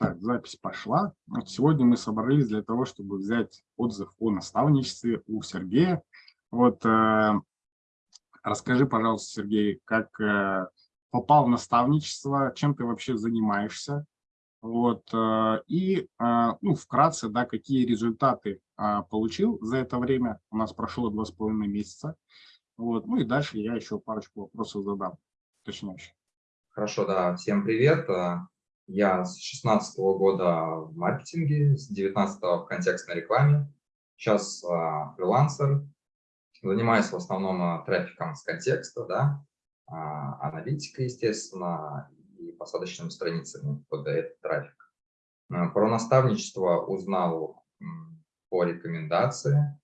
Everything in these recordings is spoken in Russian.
Так, запись пошла. Вот сегодня мы собрались для того, чтобы взять отзыв о наставничестве у Сергея. Вот э, расскажи, пожалуйста, Сергей, как э, попал в наставничество, чем ты вообще занимаешься, вот, э, и, э, ну, вкратце, да, какие результаты э, получил за это время. У нас прошло два с половиной месяца. Вот, ну и дальше я еще парочку вопросов задам, уточняющих. Хорошо, да. Всем привет. Я с 16 -го года в маркетинге, с 19 в контекстной рекламе. Сейчас а, фрилансер. Занимаюсь в основном а, трафиком с контекста, да, а, аналитикой, естественно, и посадочными страницами под этот трафик. А, про наставничество узнал по рекомендации.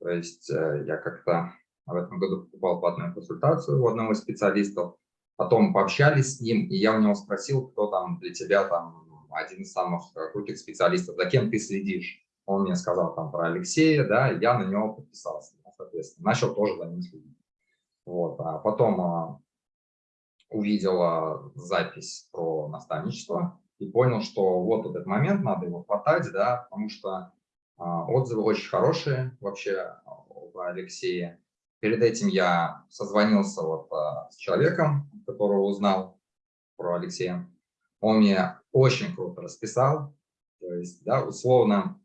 То есть э, я как-то в этом году покупал платную консультацию у одного из специалистов, Потом пообщались с ним, и я у него спросил, кто там для тебя там один из самых крутых специалистов, за кем ты следишь. Он мне сказал там про Алексея, да, я на него подписался, соответственно, начал тоже за ним следить. Вот, а потом а, увидел запись про наставничество и понял, что вот этот момент, надо его хватать, да, потому что а, отзывы очень хорошие вообще в Алексее. Перед этим я созвонился вот а, с человеком, которого узнал про Алексея. Он мне очень круто расписал, то есть, да, условно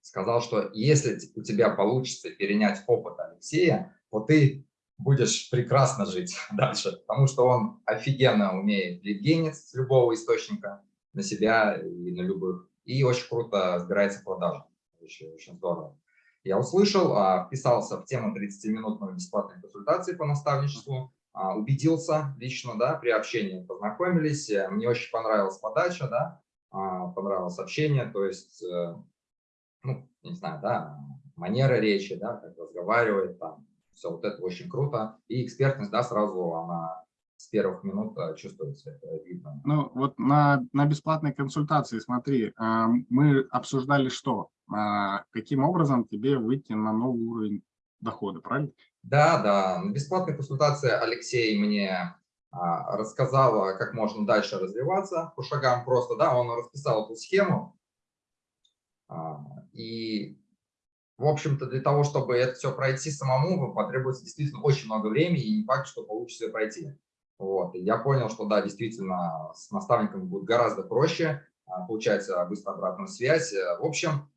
сказал, что если у тебя получится перенять опыт Алексея, то ты будешь прекрасно жить дальше, потому что он офигенно умеет лидгенить с любого источника на себя и на любых, и очень круто разбирается в продажах, очень, очень здорово. Я услышал, а, вписался в тему 30-минутной бесплатной консультации по наставничеству, а, убедился лично, да, при общении познакомились, э, мне очень понравилась подача, да, а, понравилось общение, то есть, э, ну, не знаю, да, манера речи, да, как разговаривает, там, все вот это очень круто, и экспертность, да, сразу она с первых минут э, чувствуется, это видно. Ну, вот на, на бесплатной консультации, смотри, мы обсуждали что? А, каким образом тебе выйти на новый уровень дохода, правильно? Да, да. На бесплатной консультации Алексей мне а, рассказал, как можно дальше развиваться по шагам просто, да, он расписал эту схему. А, и, в общем-то, для того, чтобы это все пройти самому, потребуется действительно очень много времени, и не факт, что получится пройти. Вот. Я понял, что да, действительно, с наставником будет гораздо проще, получается быстро обратная связь. В общем, а,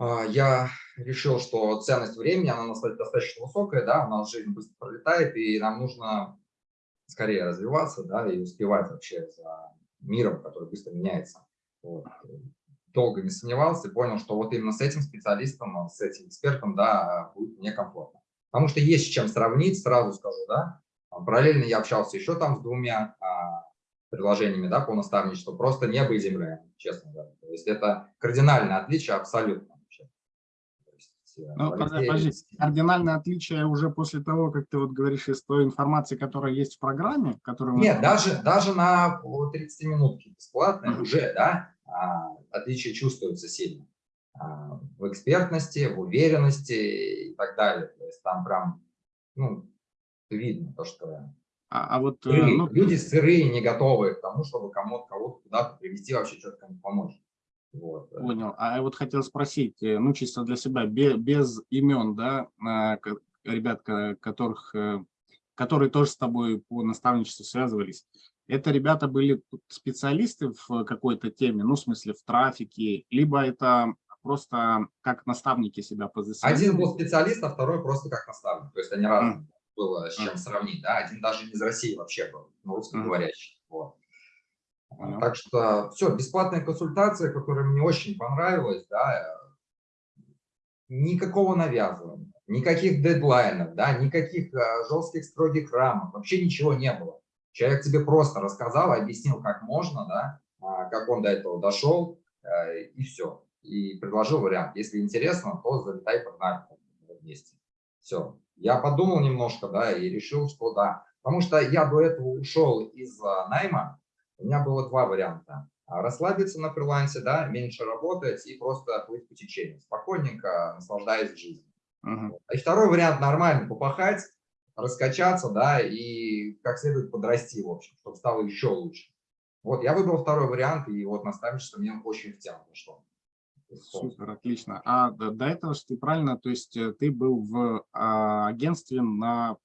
я решил, что ценность времени, она достаточно высокая, да, у нас жизнь быстро пролетает, и нам нужно скорее развиваться, да, и успевать вообще за миром, который быстро меняется. Вот. Долго не сомневался и понял, что вот именно с этим специалистом, с этим экспертом, да, будет мне комфортно. Потому что есть с чем сравнить, сразу скажу, да. Параллельно я общался еще там с двумя а, приложениями, да, по наставничеству, просто небо и земля, честно говоря. То есть это кардинальное отличие абсолютно. Ну, подожди, кардинальное отличие уже после того, как ты вот говоришь из той информации, которая есть в программе? Которую Нет, даже, даже на 30 минутки бесплатной mm -hmm. уже, да, а, отличие чувствуется сильно. А, в экспертности, в уверенности и так далее. То есть там прям, ну, видно то, что а, а вот, э, сырые, ну, люди сырые, не готовы к тому, чтобы кому-то кого-то куда-то привести, вообще что-то кому помочь. Вот. Понял. А я вот хотел спросить, э, ну, чисто для себя, без, без имен, да, ребят, которых, э, которые тоже с тобой по наставничеству связывались, это ребята были специалисты в какой-то теме, ну, в смысле, в трафике, либо это просто как наставники себя позиционируют? Один был специалист, а второй просто как наставник. То есть они разные. Mm. Было с чем сравнить, да. Один даже не из России вообще был, но русскоговорящий. Mm. Вот. Понял. Так что все, бесплатная консультация, которая мне очень понравилась, да, э, никакого навязывания, никаких дедлайнов, да, никаких а, жестких строгих рамок, вообще ничего не было. Человек тебе просто рассказал, объяснил, как можно, да, а, как он до этого дошел, а, и все. И предложил вариант. Если интересно, то залетай погнали вместе. Все. Я подумал немножко, да, и решил, что да. Потому что я до этого ушел из найма, у меня было два варианта. А, расслабиться на фрилансе, да, меньше работать и просто плыть по течению, спокойненько наслаждаясь жизнью. Uh -huh. И второй вариант – нормально попахать, раскачаться, да, и как следует подрасти, в общем, чтобы стало еще лучше. Вот, я выбрал второй вариант, и вот наставничество мне очень в тему пошло. Супер, отлично. А до, до этого, что ты правильно, то есть э, ты был в а, агентстве на,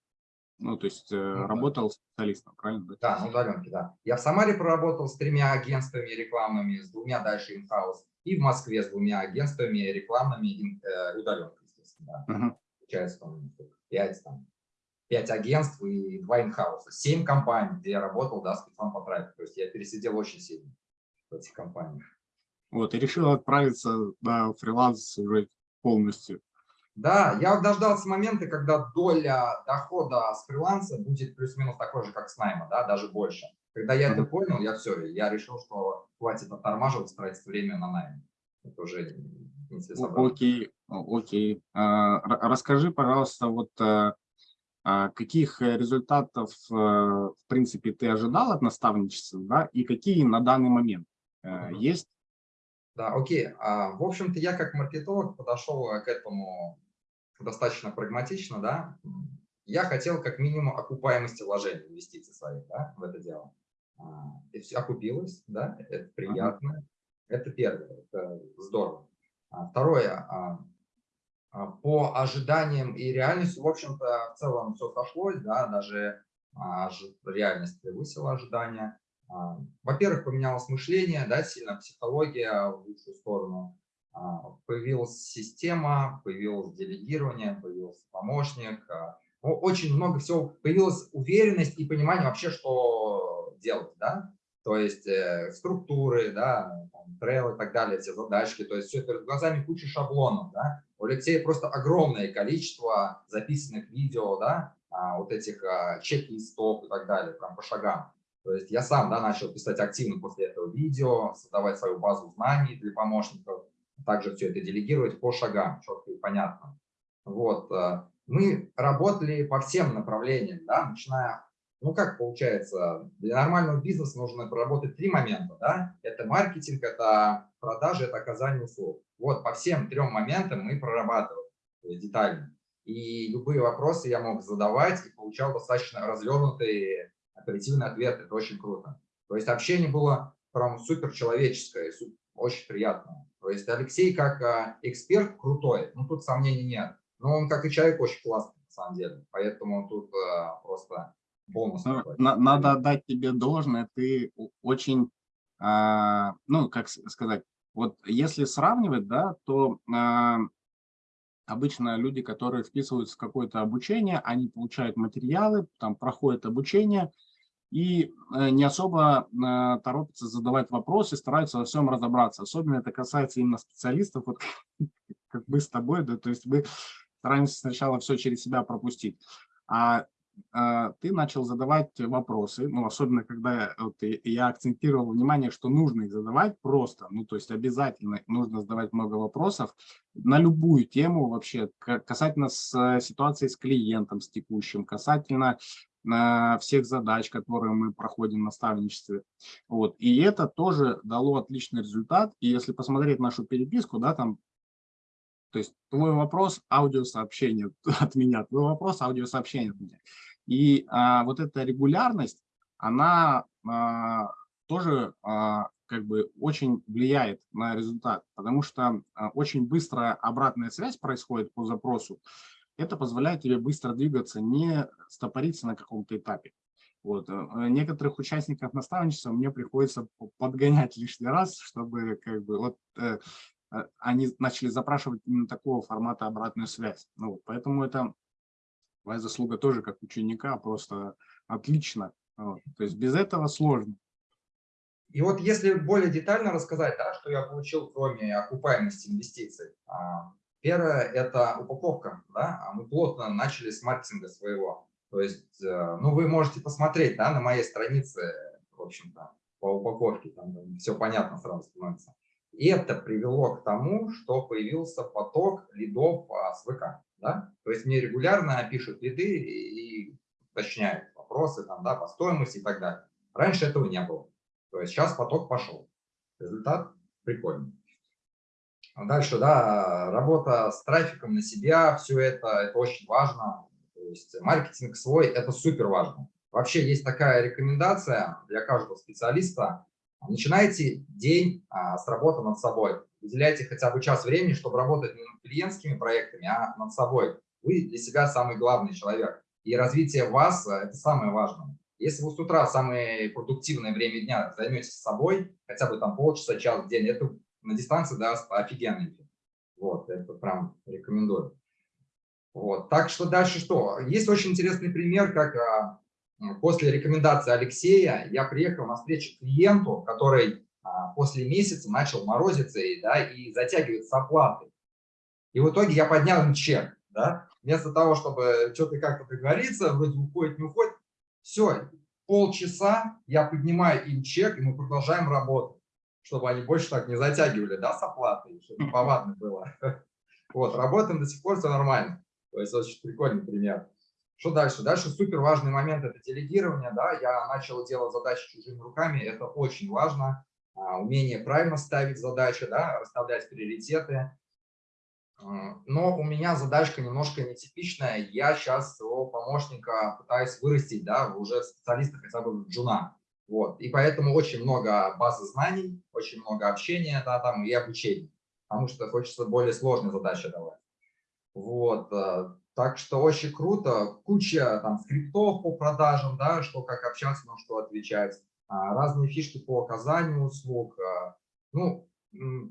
ну, то есть э, ну, работал да. специалистом, правильно? Да, на удаленке, да. Я в Самаре проработал с тремя агентствами рекламными, с двумя дальше инхаус, и в Москве с двумя агентствами рекламными э, удаленкой, естественно. Да. Угу. Получается, там, пять, там, пять агентств и два инхауса. Семь компаний, где я работал, да, спецом по трафику. То есть я пересидел очень сильно в этих компаниях. Вот, и решил отправиться на фриланс уже полностью. Да, я дождался момента, когда доля дохода с фриланса будет плюс-минус такой же, как с найма, да, даже больше. Когда я это понял, я все, я решил, что хватит оттормаживать, тратить время на найм. Это уже Окей, окей. А, расскажи, пожалуйста, вот а, а каких результатов, в принципе, ты ожидал от наставничества, да, и какие на данный момент есть да, окей. А, в общем-то, я как маркетолог подошел к этому достаточно прагматично, да. Я хотел как минимум окупаемости вложений, инвестиций своих, да, в это дело. А, и все окупилось, да, это приятно. -huh. Это первое, это здорово. А, второе, по ожиданиям и реальности, в общем-то, в целом все сошлось, да, даже реальность превысила ожидания. А, во-первых, поменялось мышление, да, сильно психология в лучшую сторону. А, появилась система, появилось делегирование, появился помощник. А, очень много всего. Появилась уверенность и понимание вообще, что делать, да. То есть э, структуры, да, трейл и так далее, все задачки. То есть все перед глазами куча шаблонов, да. У Алексея просто огромное количество записанных видео, да, вот этих чек-листов и так далее, прям по шагам. То есть я сам да, начал писать активно после этого видео, создавать свою базу знаний для помощников, также все это делегировать по шагам, четко и понятно. Вот. Э, мы работали по всем направлениям, да, начиная, ну как получается, для нормального бизнеса нужно проработать три момента, да, это маркетинг, это продажи, это оказание услуг. Вот по всем трем моментам мы прорабатывали детально. И любые вопросы я мог задавать и получал достаточно развернутые оперативный ответ, это очень круто. То есть общение было прям супер человеческое, очень приятно. То есть Алексей как а, эксперт крутой, ну тут сомнений нет. Но он как и человек очень классный на самом деле, поэтому тут а, просто бонус. Ну, на, надо отдать тебе должное, ты очень, а, ну как сказать, вот если сравнивать, да, то а, обычно люди, которые вписываются в какое-то обучение, они получают материалы, там проходят обучение, и э, не особо э, торопятся задавать вопросы, стараются во всем разобраться. Особенно это касается именно специалистов, вот как мы с тобой, да, то есть мы стараемся сначала все через себя пропустить. А, а ты начал задавать вопросы, ну, особенно когда вот, я акцентировал внимание, что нужно их задавать просто, ну, то есть обязательно нужно задавать много вопросов на любую тему вообще, касательно с, ситуации с клиентом, с текущим, касательно всех задач, которые мы проходим в наставничестве. Вот. И это тоже дало отличный результат. И если посмотреть нашу переписку, да, там, то есть твой вопрос – аудиосообщение от меня, твой вопрос – аудиосообщение от меня. И а, вот эта регулярность, она а, тоже а, как бы очень влияет на результат, потому что а, очень быстрая обратная связь происходит по запросу это позволяет тебе быстро двигаться, не стопориться на каком-то этапе. Вот. Э, некоторых участников наставничества мне приходится подгонять лишний раз, чтобы как бы вот э, э, они начали запрашивать именно такого формата обратную связь. Ну, вот, поэтому это твоя заслуга тоже как ученика просто отлично. Вот. То есть без этого сложно. И вот если более детально рассказать, да, что я получил, кроме окупаемости инвестиций, а, Первое – это упаковка. Да? А мы плотно начали с маркетинга своего. То есть, э, ну, вы можете посмотреть да, на моей странице, в общем-то, по упаковке, там все понятно сразу становится. И это привело к тому, что появился поток лидов с ВК. Да? То есть мне регулярно пишут лиды и уточняют вопросы там, да, по стоимости и так далее. Раньше этого не было. То есть сейчас поток пошел. Результат прикольный. Дальше, да, работа с трафиком на себя, все это, это очень важно. То есть маркетинг свой – это супер важно. Вообще есть такая рекомендация для каждого специалиста. Начинайте день а, с работы над собой. Выделяйте хотя бы час времени, чтобы работать не над клиентскими проектами, а над собой. Вы для себя самый главный человек. И развитие вас – это самое важное. Если вы с утра самое продуктивное время дня займетесь собой, хотя бы там полчаса, час в день, это на дистанции даст офигенный эффект. Вот, это прям рекомендую. Вот, так что дальше что? Есть очень интересный пример, как а, после рекомендации Алексея я приехал на встречу клиенту, который а, после месяца начал морозиться и, да, и затягивать с оплатой. И в итоге я поднял им чек. Да? Вместо того, чтобы что-то как-то договориться, вроде уходит, не уходит, все, полчаса я поднимаю им чек, и мы продолжаем работать чтобы они больше так не затягивали, да, с оплатой, чтобы повадно было. Вот, работаем до сих пор, все нормально. То есть очень прикольный пример. Что дальше? Дальше супер важный момент – это делегирование. Да? Я начал делать задачи чужими руками, это очень важно. А, умение правильно ставить задачи, да, расставлять приоритеты. А, но у меня задачка немножко нетипичная. Я сейчас своего помощника пытаюсь вырастить, да, уже специалиста хотя бы джуна. Вот. И поэтому очень много базы знаний, очень много общения да, там, и обучения, потому что хочется более сложные задачи давать. Вот. Э, так что очень круто. Куча там скриптов по продажам, да, что как общаться, на что отвечать. А, разные фишки по оказанию услуг. Э, ну,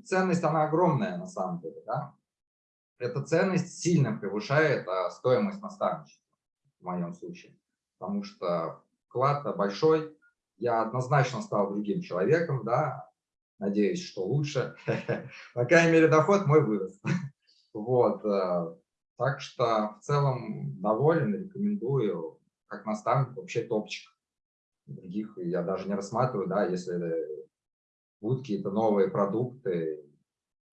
ценность, она огромная на самом деле. Да? Эта ценность сильно превышает а, стоимость наставничества в моем случае. Потому что вклад большой, я однозначно стал другим человеком, да, надеюсь, что лучше. По крайней мере, доход мой вырос. Вот, э, так что в целом доволен, рекомендую, как наставник, вообще топчик. Других я даже не рассматриваю, да, если будут какие-то новые продукты,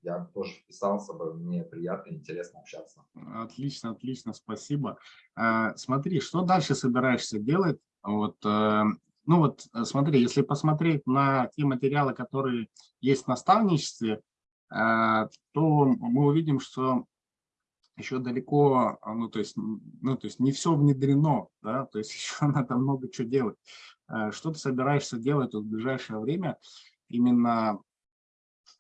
я тоже вписался бы, мне приятно и интересно общаться. Отлично, отлично, спасибо. Э, смотри, что дальше собираешься делать? Вот э, ну вот э, смотри, если посмотреть на те материалы, которые есть в наставничестве, э, то мы увидим, что еще далеко, а, ну то есть, ну, то есть не все внедрено, да, то есть еще надо много чего делать. Э, что ты собираешься делать в ближайшее время именно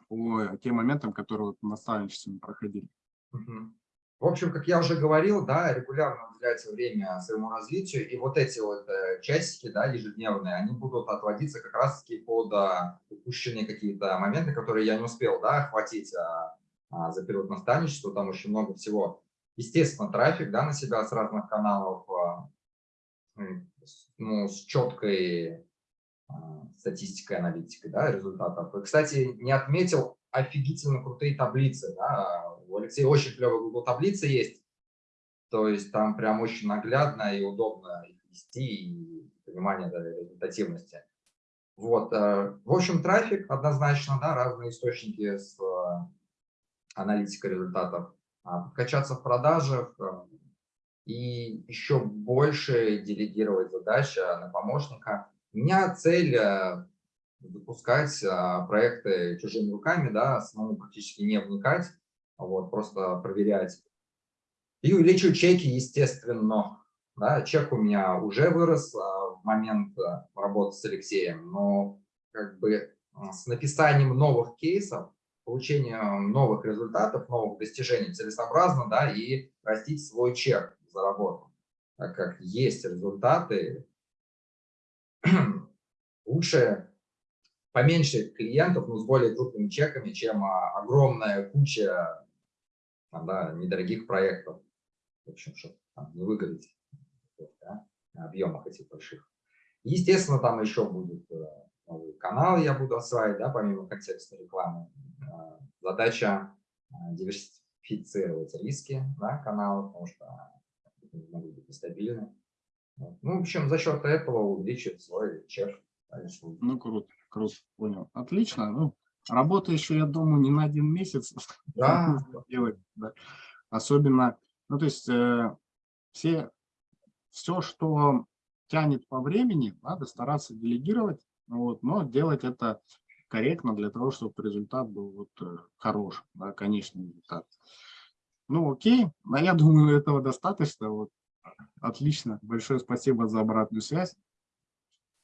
по тем моментам, которые в наставничестве проходили? Угу. В общем, как я уже говорил, да, регулярно уделяется время своему развитию, и вот эти вот э, часики, да, ежедневные, они будут отводиться как раз-таки под а, упущенные какие-то моменты, которые я не успел, да, охватить а, а, за период наставничества, там очень много всего. Естественно, трафик, да, на себя с разных каналов, а, ну, с четкой а, статистикой, аналитикой, да, результатов. И, кстати, не отметил офигительно крутые таблицы, да, у Алексея очень клевая Google таблица есть, то есть там прям очень наглядно и удобно их вести, и понимание да, результативности. Вот, э, в общем, трафик однозначно, да, разные источники с э, аналитикой результатов, а, подкачаться в продажах э, и еще больше делегировать задачи на помощника. У меня цель запускать проекты чужими руками, да, самому практически не вникать, вот, просто проверять. И увеличиваю чеки, естественно. Да, чек у меня уже вырос а, в момент а, работы с Алексеем, но как бы а, с написанием новых кейсов, получением новых результатов, новых достижений целесообразно, да, и растить свой чек за работу. Так как есть результаты, лучше поменьше клиентов, но с более крупными чеками, чем огромная куча да, недорогих проектов. В общем, чтобы там, не выгореть да, на объемах этих больших. Естественно, там еще будет э, новый канал, я буду осваивать, да, помимо контекста рекламы. Э, задача э, диверсифицировать риски да, канала, потому что они могут быть нестабильны. Ну, в общем, за счет этого увеличить свой чек. Ну, круто, круто, понял. Отлично. Ну, Работа еще, я думаю, не на один месяц да. делать. Да. Особенно, ну то есть э, все, все, что тянет по времени, надо стараться делегировать, вот, но делать это корректно для того, чтобы результат был вот, э, хороший, да, конечный результат. Ну окей, но я думаю, этого достаточно. Вот, Отлично. Большое спасибо за обратную связь.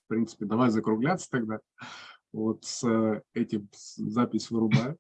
В принципе, давай закругляться тогда. Вот с этим запись вырубаю.